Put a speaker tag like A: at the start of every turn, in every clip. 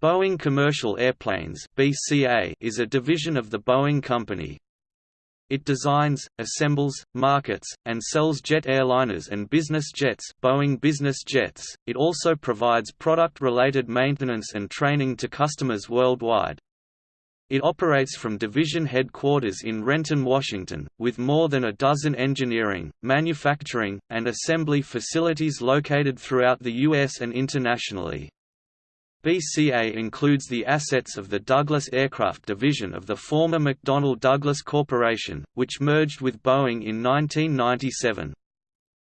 A: Boeing Commercial Airplanes (BCA) is a division of the Boeing Company. It designs, assembles, markets, and sells jet airliners and business jets, Boeing Business Jets. It also provides product-related maintenance and training to customers worldwide. It operates from division headquarters in Renton, Washington, with more than a dozen engineering, manufacturing, and assembly facilities located throughout the U.S. and internationally. BCA includes the assets of the Douglas Aircraft division of the former McDonnell Douglas Corporation, which merged with Boeing in 1997.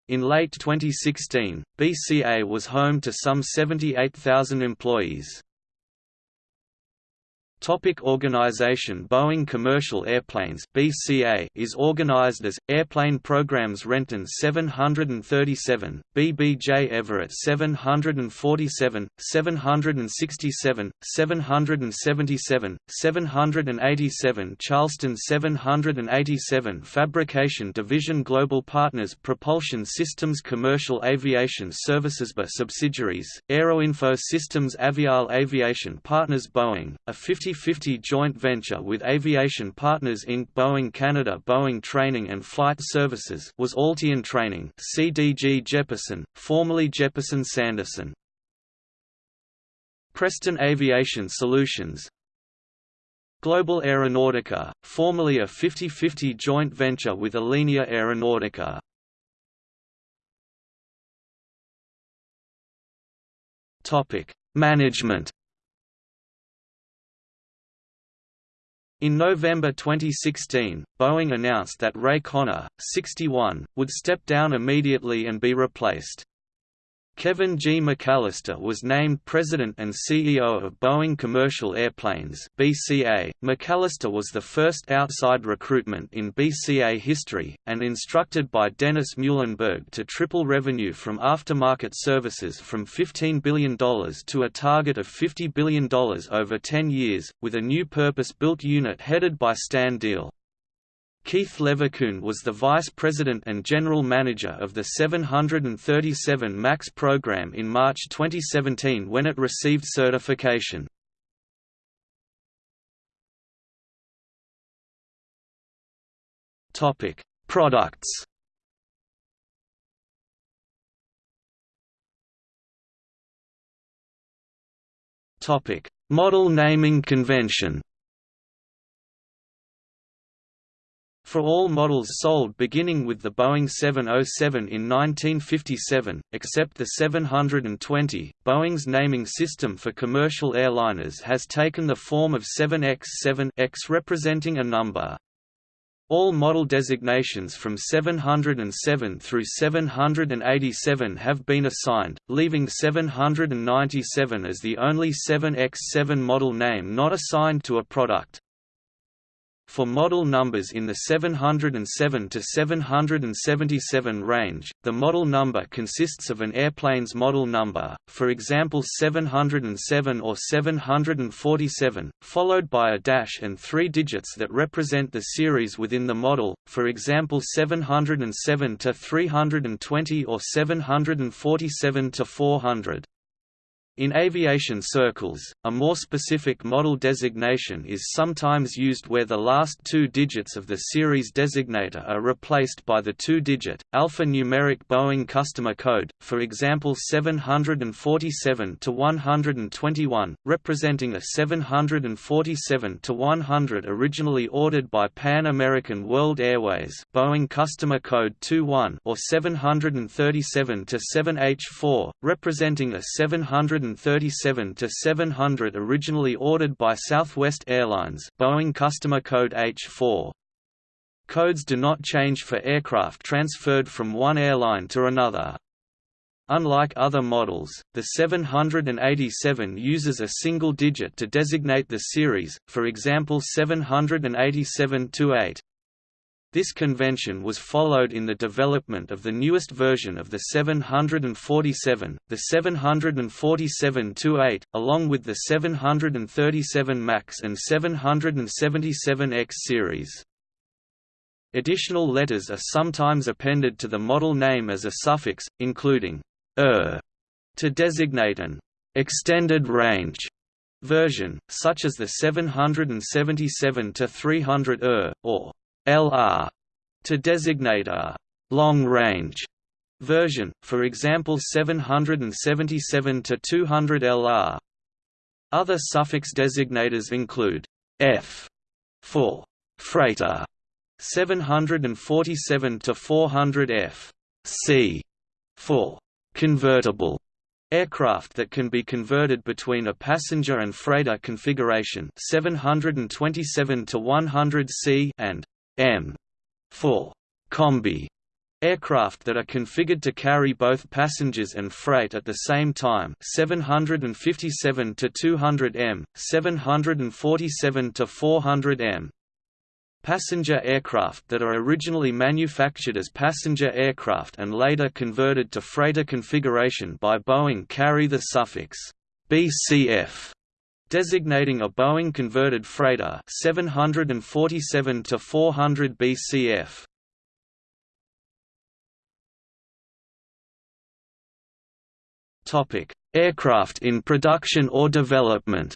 A: In late 2016, BCA was home to some 78,000 employees. Topic organization Boeing Commercial Airplanes BCA is organized as, Airplane Programs Renton 737, BBJ Everett 747, 767, 777, 787 Charleston 787 Fabrication Division Global Partners Propulsion Systems Commercial Aviation Services BA subsidiaries, Aeroinfo Systems Aviall Aviation Partners Boeing, a 50 50-50 joint venture with Aviation Partners Inc. Boeing Canada Boeing Training and Flight Services was Alteon Training CDG Jeppesen, formerly Jeppesen Sanderson. Preston Aviation Solutions Global Aeronautica, formerly a 50-50 joint venture with Alenia Aeronautica. Management In November 2016, Boeing announced that Ray Conner, 61, would step down immediately and be replaced. Kevin G. McAllister was named President and CEO of Boeing Commercial Airplanes (BCA). McAllister was the first outside recruitment in BCA history, and instructed by Dennis Muilenburg to triple revenue from aftermarket services from $15 billion to a target of $50 billion over 10 years, with a new purpose-built unit headed by Stan Deal. Keith Leverkuhn was the vice president and general manager of the 737 MAX program in March 2017 when it received certification. Topic: Products. Topic: Model naming convention. For all models sold beginning with the Boeing 707 in 1957, except the 720, Boeing's naming system for commercial airliners has taken the form of 7X7 X representing a number. All model designations from 707 through 787 have been assigned, leaving 797 as the only 7X7 model name not assigned to a product. For model numbers in the 707 to 777 range, the model number consists of an airplane's model number, for example 707 or 747, followed by a dash and three digits that represent the series within the model, for example 707 to 320 or 747 to 400. In aviation circles, a more specific model designation is sometimes used where the last two digits of the series designator are replaced by the two-digit, alphanumeric Boeing customer code, for example 747-121, representing a 747-100 originally ordered by Pan American World Airways Boeing customer code 21 or 737-7H4, representing a 700 737 to 700 originally ordered by Southwest Airlines Boeing customer code H4. Codes do not change for aircraft transferred from one airline to another. Unlike other models, the 787 uses a single digit to designate the series, for example 787-8. This convention was followed in the development of the newest version of the 747, the 747-8, along with the 737 MAX and 777X series. Additional letters are sometimes appended to the model name as a suffix, including er to designate an extended range version, such as the 777-300 ER, or LR, to designate a long-range version, for example 777 to 200 LR. Other suffix designators include F for freighter, 747 to 400 F, C for convertible aircraft that can be converted between a passenger and freighter configuration 727 to 100 C and M. for combi aircraft that are configured to carry both passengers and freight at the same time 757 to 200 M 747 to 400 M. Passenger aircraft that are originally manufactured as passenger aircraft and later converted to freighter configuration by Boeing carry the suffix BCF designating a Boeing converted freighter 747 to 400 BCF. Topic: Aircraft in production or development.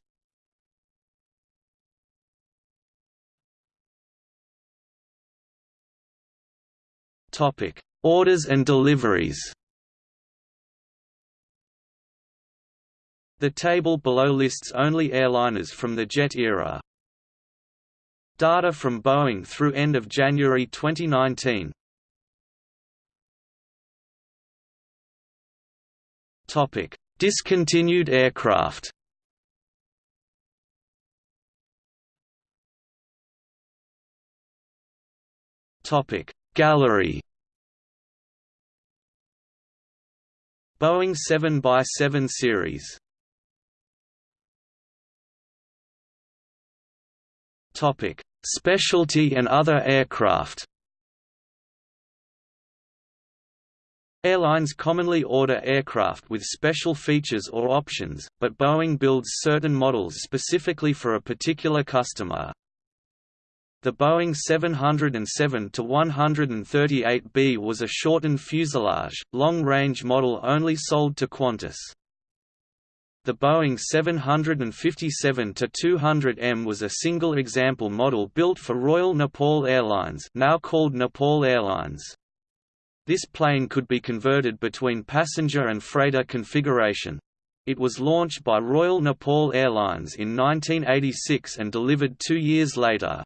A: Topic: Orders and deliveries. The table below lists only airliners from the jet era. Data from Boeing through end of January 2019. Topic: Discontinued aircraft. Topic: Gallery Boeing 7x7 series Topic: Specialty and other aircraft. Airlines commonly order aircraft with special features or options, but Boeing builds certain models specifically for a particular customer. The Boeing 707-138B was a shortened fuselage, long-range model only sold to Qantas. The Boeing 757-200M was a single example model built for Royal Nepal Airlines now called Nepal Airlines. This plane could be converted between passenger and freighter configuration. It was launched by Royal Nepal Airlines in 1986 and delivered two years later.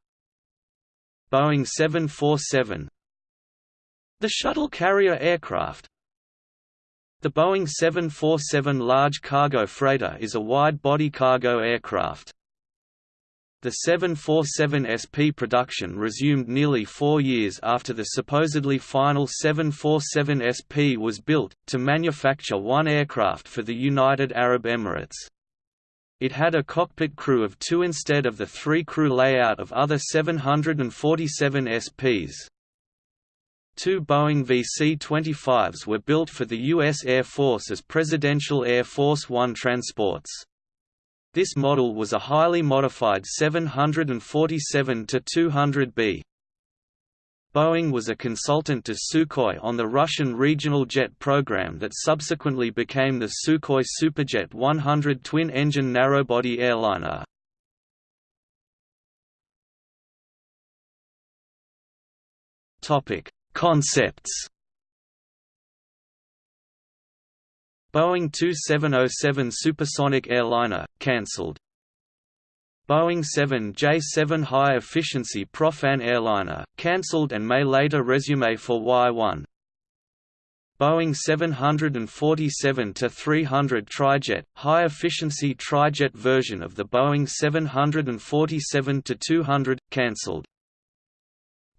A: Boeing 747 The shuttle carrier aircraft The Boeing 747 large cargo freighter is a wide-body cargo aircraft. The 747 SP production resumed nearly four years after the supposedly final 747 SP was built, to manufacture one aircraft for the United Arab Emirates. It had a cockpit crew of two instead of the three-crew layout of other 747 SPs. Two Boeing VC-25s were built for the U.S. Air Force as Presidential Air Force One transports. This model was a highly modified 747-200B. Boeing was a consultant to Sukhoi on the Russian regional jet program that subsequently became the Sukhoi Superjet 100 twin-engine narrowbody airliner. Topic: Concepts. Boeing 2707 supersonic airliner cancelled. Boeing 7J-7 high-efficiency Propfan airliner, cancelled and may later resume for Y-1. Boeing 747-300 Trijet, high-efficiency trijet version of the Boeing 747-200, cancelled.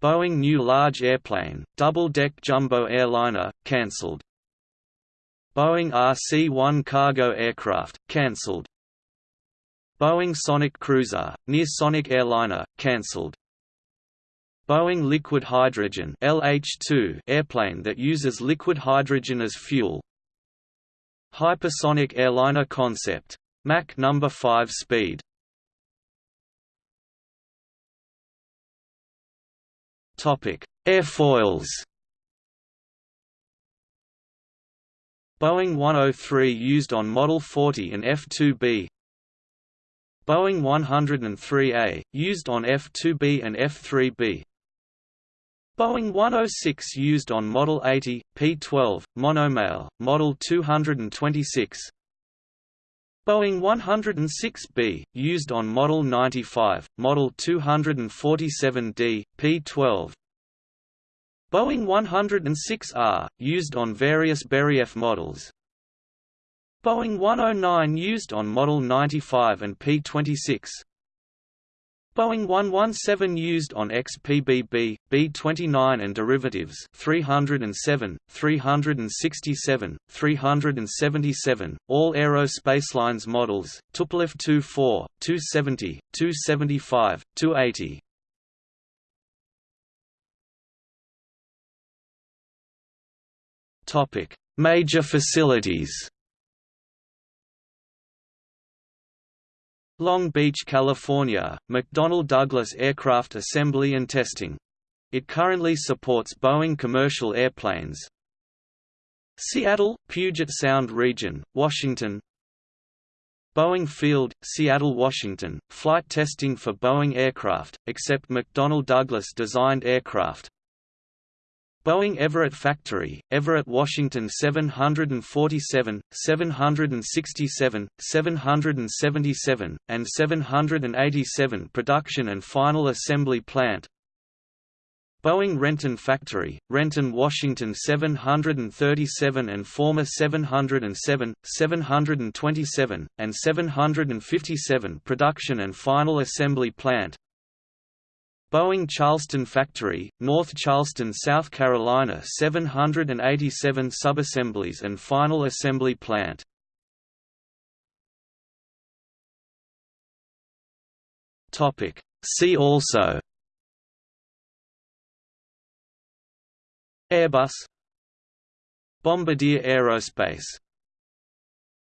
A: Boeing new large airplane, double-deck jumbo airliner, cancelled. Boeing RC-1 cargo aircraft, cancelled. Boeing Sonic Cruiser, near Sonic Airliner, cancelled. Boeing Liquid Hydrogen LH-2 airplane that uses liquid hydrogen as fuel. Hypersonic airliner concept. Mach number 5 speed. Airfoils. Boeing 103 used on Model 40 and F-2B Boeing 103A, used on F-2B and F-3B Boeing 106 used on Model 80, P-12, monomail, Model 226 Boeing 106B, used on Model 95, Model 247D, P-12 Boeing 106R, used on various Beriev models. Boeing 109 used on Model 95 and P-26 Boeing 117 used on XPBB, B-29 and derivatives 307, 367, 377, all Aero Aerospacelines models, Tupolev 24, 270, 275, 280. Major facilities Long Beach, California, McDonnell Douglas Aircraft Assembly and Testing. It currently supports Boeing commercial airplanes. Seattle, Puget Sound region, Washington Boeing Field, Seattle, Washington, flight testing for Boeing aircraft, except McDonnell Douglas designed aircraft, Boeing Everett Factory, Everett, Washington 747, 767, 777, and 787 production and final assembly plant. Boeing Renton Factory, Renton, Washington 737 and former 707, 727, and 757 production and final assembly plant Boeing Charleston Factory, North Charleston, South Carolina 787 subassemblies and final assembly plant. See also Airbus Bombardier Aerospace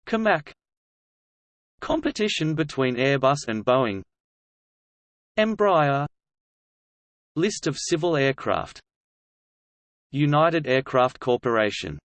A: COMAC Competition between Airbus and Boeing Embraer List of civil aircraft. United Aircraft Corporation